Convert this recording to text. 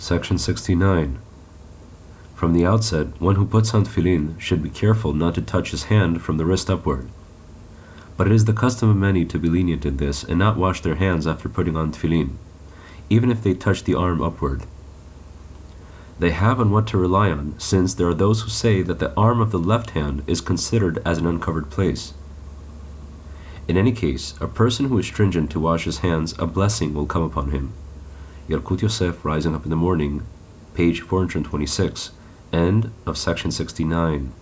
Section 69. From the outset, one who puts on tefillin should be careful not to touch his hand from the wrist upward. But it is the custom of many to be lenient in this and not wash their hands after putting on tefillin, even if they touch the arm upward. They have on what to rely on, since there are those who say that the arm of the left hand is considered as an uncovered place. In any case, a person who is stringent to wash his hands, a blessing will come upon him. Yalkut Yosef, Rising Up in the Morning, page 426, end of section 69.